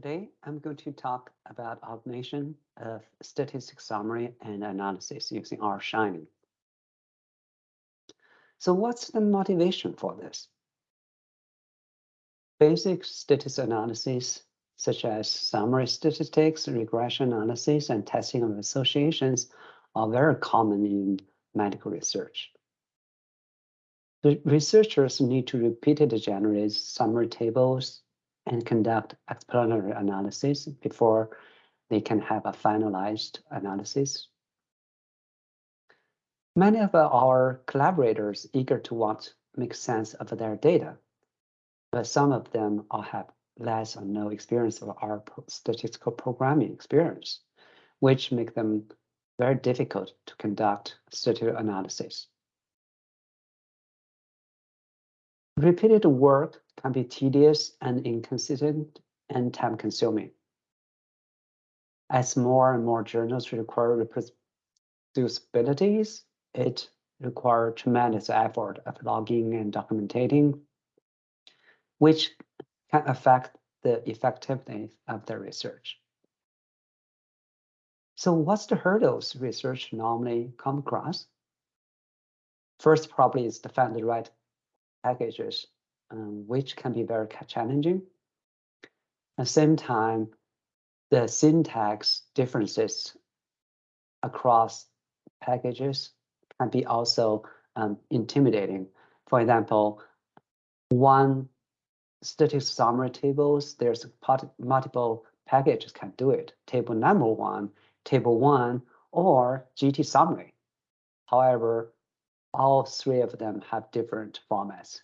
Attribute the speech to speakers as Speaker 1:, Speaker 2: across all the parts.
Speaker 1: Today, I'm going to talk about automation of statistics summary and analysis using R Shiny. So what's the motivation for this? Basic statistics analysis, such as summary statistics, regression analysis, and testing of associations are very common in medical research. The researchers need to repeatedly generate summary tables and conduct explanatory analysis before they can have a finalized analysis. Many of R collaborators eager to want make sense of their data, but some of them all have less or no experience of our statistical programming experience, which make them very difficult to conduct statistical analysis. Repeated work can be tedious and inconsistent and time consuming. As more and more journals require reproducibilities, it requires tremendous effort of logging and documenting, which can affect the effectiveness of the research. So what's the hurdles research normally come across? First, probably is to find the right packages, um, which can be very challenging. At the same time, the syntax differences across packages can be also um, intimidating. For example, one statistics summary tables, there's multiple packages can do it. Table number one, table one, or GT summary. However, all three of them have different formats.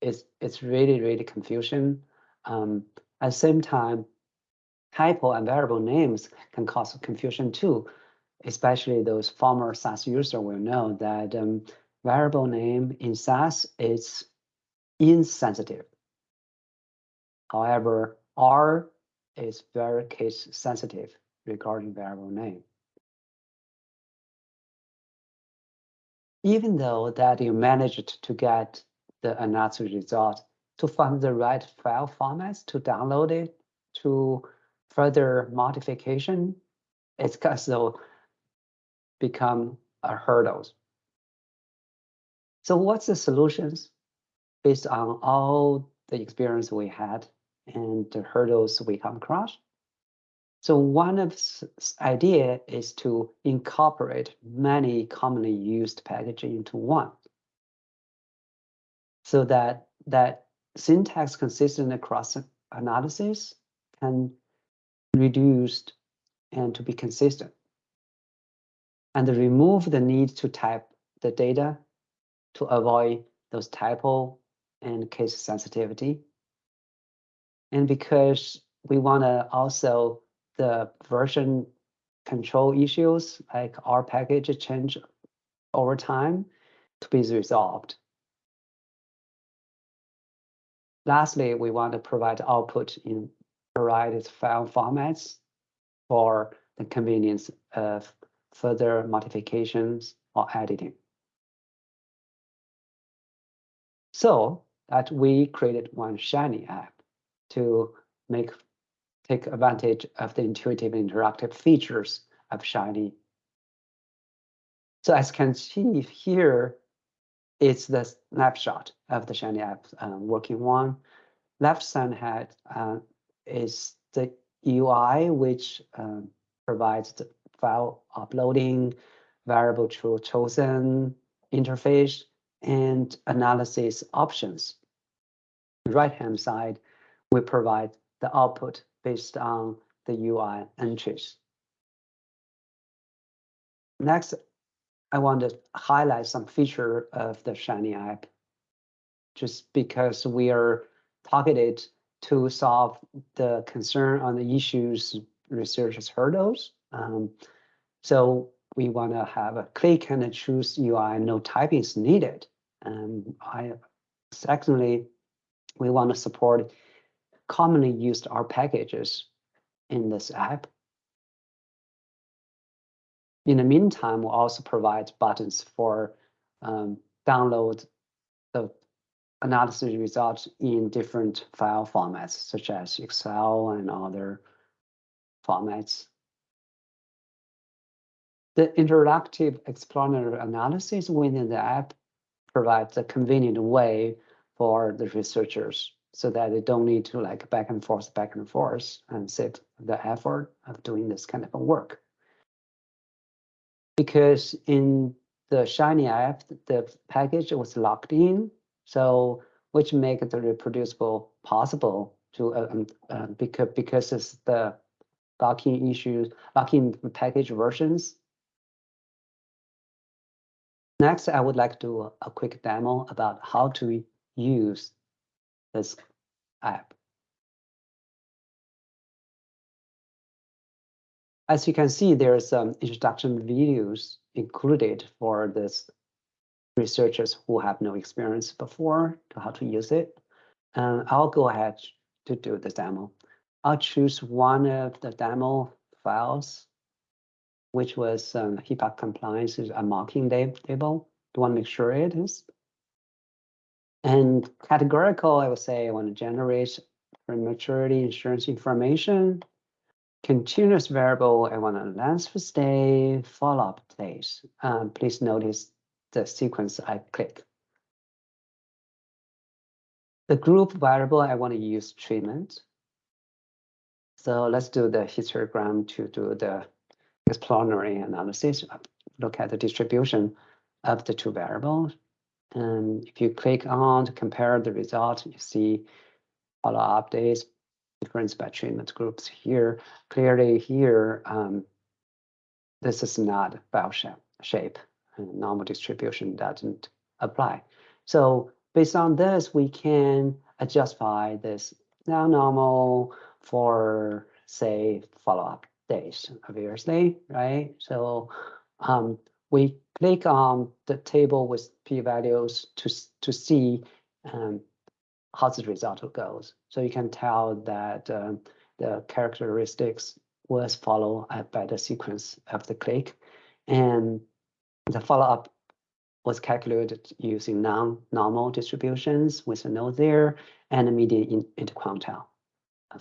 Speaker 1: It's, it's really, really confusion. Um, at the same time, typo and variable names can cause confusion too, especially those former SAS user will know that um, variable name in SAS is insensitive. However, R is very case sensitive regarding variable name. even though that you managed to get the analysis result, to find the right file formats to download it to further modification, it's also become a hurdle. So what's the solutions based on all the experience we had and the hurdles we come across? So one of the idea is to incorporate many commonly used packages into one. So that that syntax consistent across analysis can reduced and to be consistent. And remove the need to type the data to avoid those typo and case sensitivity. And because we want to also the version control issues like R package change over time to be resolved. Lastly, we want to provide output in variety file formats for the convenience of further modifications or editing. So that we created one Shiny app to make take advantage of the intuitive interactive features of Shiny. So as can see here, it's the snapshot of the Shiny app um, working one. Left side had uh, is the UI, which um, provides the file uploading, variable true chosen interface, and analysis options. Right hand side, we provide the output based on the UI entries. Next, I want to highlight some feature of the Shiny app, just because we are targeted to solve the concern on the issues researchers hurdles. Um, so we want to have a click and a choose UI, no typing is needed. And I, secondly, we want to support commonly used R packages in this app. In the meantime, we'll also provide buttons for um, download the analysis results in different file formats, such as Excel and other formats. The interactive explanatory analysis within the app provides a convenient way for the researchers so that they don't need to like back and forth, back and forth and save the effort of doing this kind of work. Because in the Shiny app, the package was locked in, so which make the reproducible possible to uh, um, uh, because because it's the locking issues, locking package versions. Next, I would like to do a, a quick demo about how to use this app. As you can see, there's some introduction videos included for this researchers who have no experience before to how to use it. And I'll go ahead to do the demo. I'll choose one of the demo files, which was um, HIPAA compliance is a marking table. Do want to make sure it is. And categorical, I would say I want to generate prematurity insurance information. Continuous variable, I want a length of stay, follow-up days. Um, please notice the sequence I click. The group variable, I want to use treatment. So let's do the histogram to do the exploratory analysis, look at the distribution of the two variables. And if you click on to compare the result, you see follow-up updates, difference by treatment groups here. Clearly here, um, this is not bell shape. And normal distribution doesn't apply. So based on this, we can justify this now normal for say follow-up days, obviously, right? So um, we click on the table with p-values to, to see um, how the result goes. So you can tell that um, the characteristics was followed by the sequence of the click. And the follow-up was calculated using non-normal distributions with a node there and a median in, interquartile.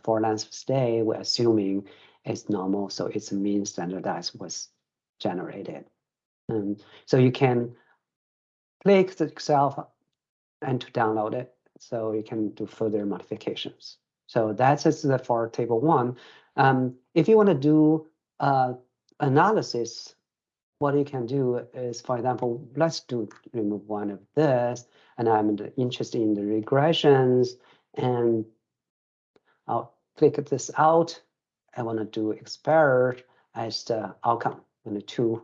Speaker 1: For length of stay, we're assuming it's normal, so its mean standardized was generated. And so you can click the Excel and to download it, so you can do further modifications. So that's it for table one. Um, if you want to do uh, analysis, what you can do is, for example, let's do remove one of this, and I'm interested in the regressions, and I'll click this out. I want to do expired as the outcome and the two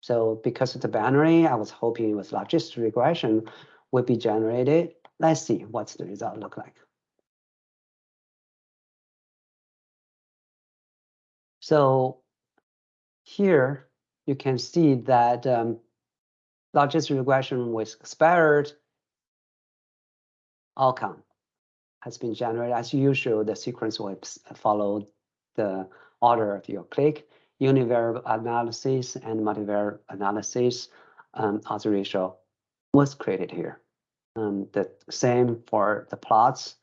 Speaker 1: so because of the binary, I was hoping it was logistic regression would be generated. Let's see what's the result look like. So here you can see that um, logistic regression with expired outcome has been generated. As usual, the sequence will follow the order of your click univariate analysis and multivariate analysis um, odds ratio was created here. Um, the same for the plots.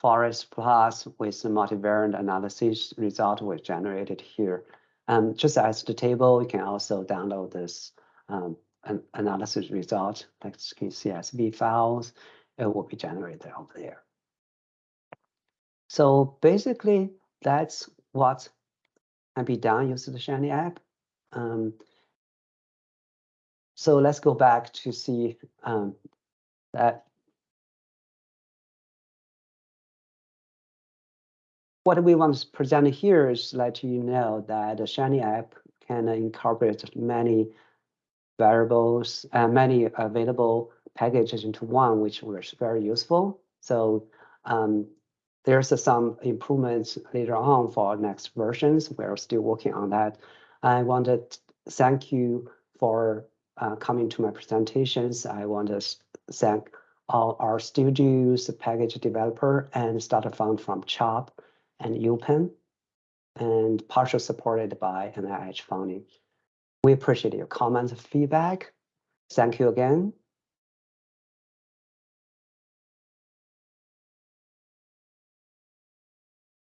Speaker 1: Forest plots with the multivariate analysis result was generated here. Um, just as the table, you can also download this um, an analysis result, like CSV files. It will be generated over there. So basically, that's what can be done using the Shiny app. Um, so let's go back to see um, that. What we want to present here is let you know that the Shiny app can incorporate many variables, uh, many available packages into one, which was very useful. So um, there's some improvements later on for next versions. We're still working on that. I want to thank you for uh, coming to my presentations. I want to thank all RStudios, package developer, and startup fund from CHOP and UPenn, and partially supported by NIH funding. We appreciate your comments and feedback. Thank you again.